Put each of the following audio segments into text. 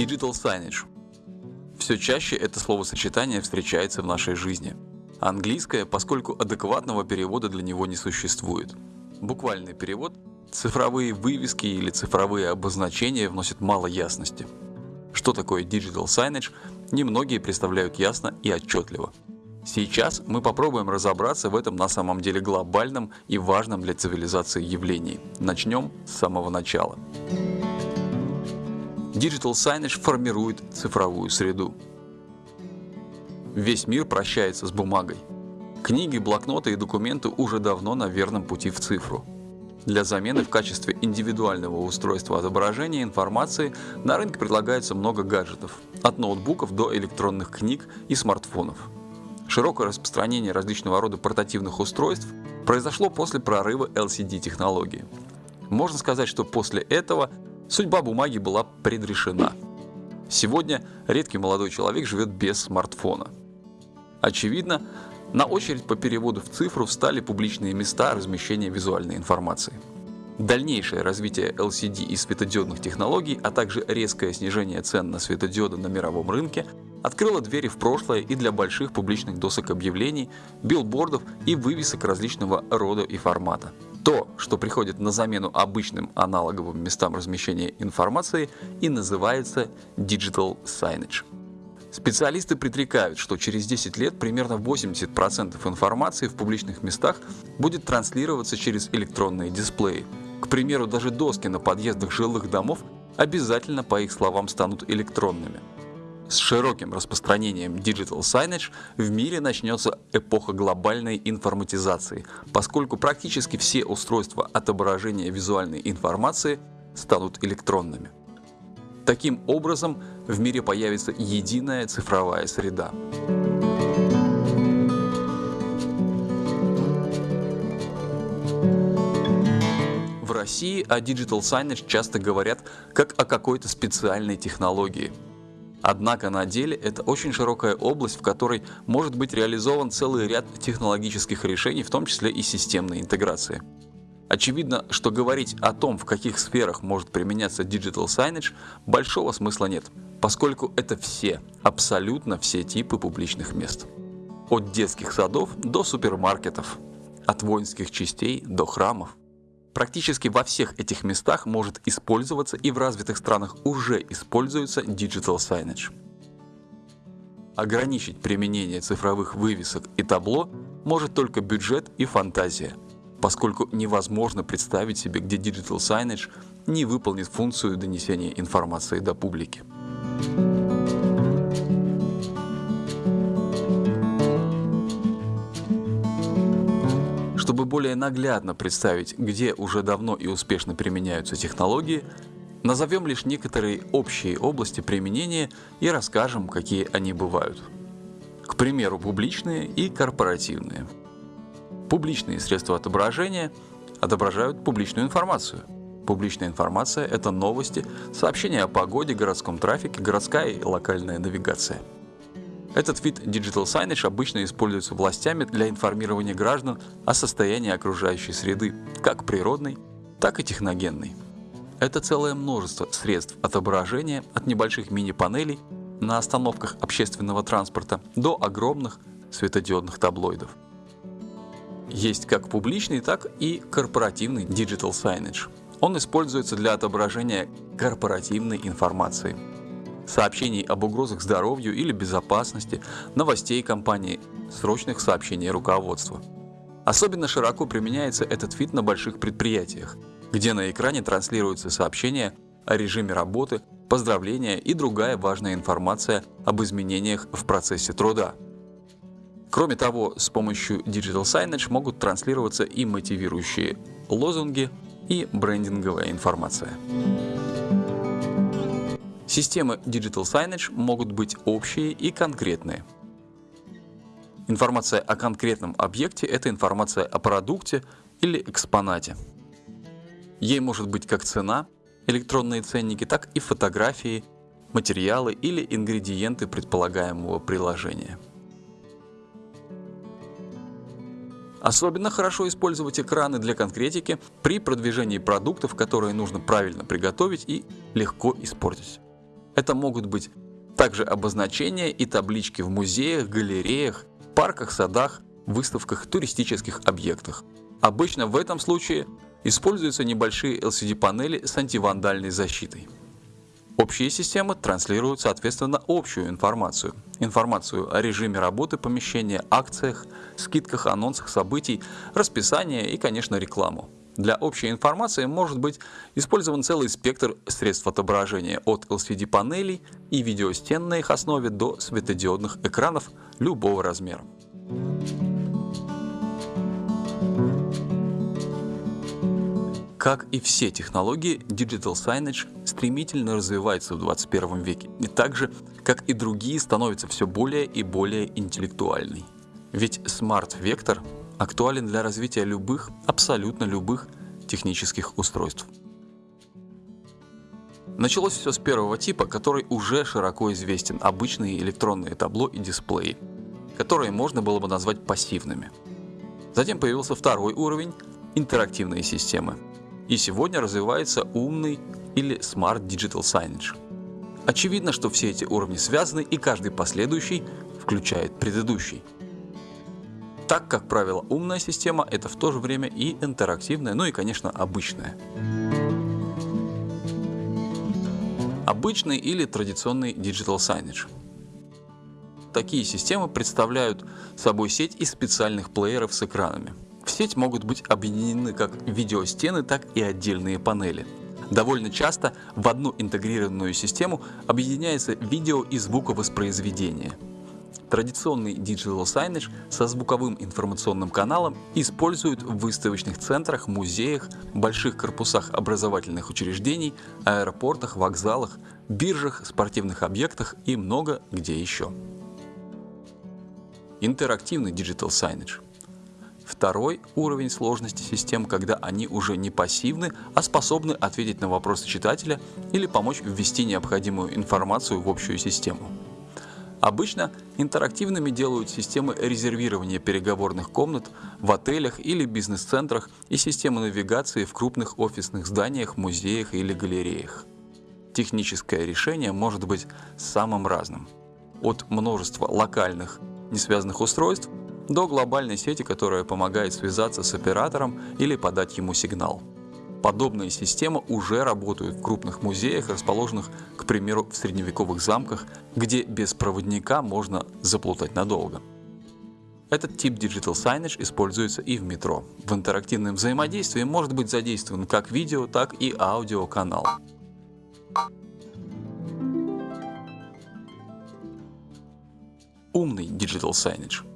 Digital signage. Все чаще это словосочетание встречается в нашей жизни. Английское, поскольку адекватного перевода для него не существует. Буквальный перевод – цифровые вывески или цифровые обозначения вносят мало ясности. Что такое Digital signage, немногие представляют ясно и отчетливо. Сейчас мы попробуем разобраться в этом на самом деле глобальном и важном для цивилизации явлении. Начнем с самого начала. Digital Signage формирует цифровую среду. Весь мир прощается с бумагой. Книги, блокноты и документы уже давно на верном пути в цифру. Для замены в качестве индивидуального устройства отображения информации на рынке предлагается много гаджетов, от ноутбуков до электронных книг и смартфонов. Широкое распространение различного рода портативных устройств произошло после прорыва LCD-технологии. Можно сказать, что после этого Судьба бумаги была предрешена. Сегодня редкий молодой человек живет без смартфона. Очевидно, на очередь по переводу в цифру встали публичные места размещения визуальной информации. Дальнейшее развитие LCD и светодиодных технологий, а также резкое снижение цен на светодиоды на мировом рынке открыло двери в прошлое и для больших публичных досок объявлений, билбордов и вывесок различного рода и формата. То, что приходит на замену обычным аналоговым местам размещения информации и называется Digital Signage. Специалисты предрекают, что через 10 лет примерно 80% информации в публичных местах будет транслироваться через электронные дисплеи. К примеру, даже доски на подъездах жилых домов обязательно, по их словам, станут электронными. С широким распространением Digital Signage в мире начнется эпоха глобальной информатизации, поскольку практически все устройства отображения визуальной информации станут электронными. Таким образом, в мире появится единая цифровая среда. В России о Digital Signage часто говорят как о какой-то специальной технологии – Однако на деле это очень широкая область, в которой может быть реализован целый ряд технологических решений, в том числе и системной интеграции. Очевидно, что говорить о том, в каких сферах может применяться Digital Signage, большого смысла нет, поскольку это все, абсолютно все типы публичных мест. От детских садов до супермаркетов, от воинских частей до храмов. Практически во всех этих местах может использоваться и в развитых странах уже используется Digital Signage. Ограничить применение цифровых вывесок и табло может только бюджет и фантазия, поскольку невозможно представить себе, где Digital Signage не выполнит функцию донесения информации до публики. Чтобы более наглядно представить, где уже давно и успешно применяются технологии, назовем лишь некоторые общие области применения и расскажем, какие они бывают. К примеру, публичные и корпоративные. Публичные средства отображения отображают публичную информацию. Публичная информация – это новости, сообщения о погоде, городском трафике, городская и локальная навигация – этот вид Digital Signage обычно используется властями для информирования граждан о состоянии окружающей среды, как природной, так и техногенной. Это целое множество средств отображения от небольших мини-панелей на остановках общественного транспорта до огромных светодиодных таблоидов. Есть как публичный, так и корпоративный Digital Signage. Он используется для отображения корпоративной информации – сообщений об угрозах здоровью или безопасности, новостей компании, срочных сообщений руководства. Особенно широко применяется этот вид на больших предприятиях, где на экране транслируются сообщения о режиме работы, поздравления и другая важная информация об изменениях в процессе труда. Кроме того, с помощью Digital Signage могут транслироваться и мотивирующие лозунги, и брендинговая информация. Системы Digital Signage могут быть общие и конкретные. Информация о конкретном объекте – это информация о продукте или экспонате. Ей может быть как цена, электронные ценники, так и фотографии, материалы или ингредиенты предполагаемого приложения. Особенно хорошо использовать экраны для конкретики при продвижении продуктов, которые нужно правильно приготовить и легко испортить. Это могут быть также обозначения и таблички в музеях, галереях, парках, садах, выставках, туристических объектах. Обычно в этом случае используются небольшие LCD-панели с антивандальной защитой. Общие системы транслируют соответственно общую информацию. Информацию о режиме работы помещения, акциях, скидках, анонсах событий, расписание и, конечно, рекламу. Для общей информации может быть использован целый спектр средств отображения от LCD-панелей и видеостен на их основе до светодиодных экранов любого размера. Как и все технологии, Digital Signage стремительно развивается в 21 веке, и так же, как и другие, становится все более и более интеллектуальной. Ведь Smart Vector актуален для развития любых, абсолютно любых технических устройств. Началось все с первого типа, который уже широко известен – обычные электронные табло и дисплеи, которые можно было бы назвать пассивными. Затем появился второй уровень – интерактивные системы – и сегодня развивается умный или Smart Digital Signage. Очевидно, что все эти уровни связаны и каждый последующий включает предыдущий. Так, как правило, умная система это в то же время и интерактивная, ну и, конечно, обычная. Обычный или традиционный Digital Signage. Такие системы представляют собой сеть из специальных плееров с экранами. В сеть могут быть объединены как видеостены, так и отдельные панели. Довольно часто в одну интегрированную систему объединяется видео и звуковоспроизведение. Традиционный Digital Signage со звуковым информационным каналом используют в выставочных центрах, музеях, больших корпусах образовательных учреждений, аэропортах, вокзалах, биржах, спортивных объектах и много где еще. Интерактивный Digital Signage – Второй уровень сложности систем, когда они уже не пассивны, а способны ответить на вопросы читателя или помочь ввести необходимую информацию в общую систему. Обычно интерактивными делают системы резервирования переговорных комнат в отелях или бизнес-центрах и системы навигации в крупных офисных зданиях, музеях или галереях. Техническое решение может быть самым разным. От множества локальных, не связанных устройств до глобальной сети, которая помогает связаться с оператором или подать ему сигнал. Подобные системы уже работают в крупных музеях, расположенных, к примеру, в средневековых замках, где без проводника можно заплутать надолго. Этот тип Digital Signage используется и в метро. В интерактивном взаимодействии может быть задействован как видео, так и аудиоканал. Умный Digital Signage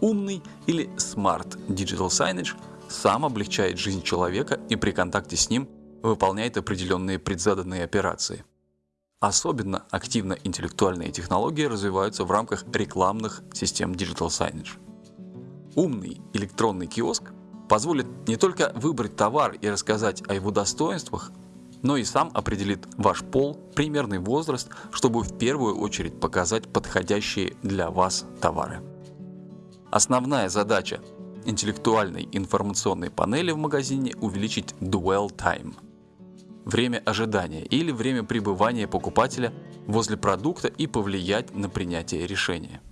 Умный или Smart Digital Signage сам облегчает жизнь человека и при контакте с ним выполняет определенные предзаданные операции. Особенно активно интеллектуальные технологии развиваются в рамках рекламных систем Digital Signage. Умный электронный киоск позволит не только выбрать товар и рассказать о его достоинствах, но и сам определит ваш пол, примерный возраст, чтобы в первую очередь показать подходящие для вас товары. Основная задача интеллектуальной информационной панели в магазине увеличить dwell time – время ожидания или время пребывания покупателя возле продукта и повлиять на принятие решения.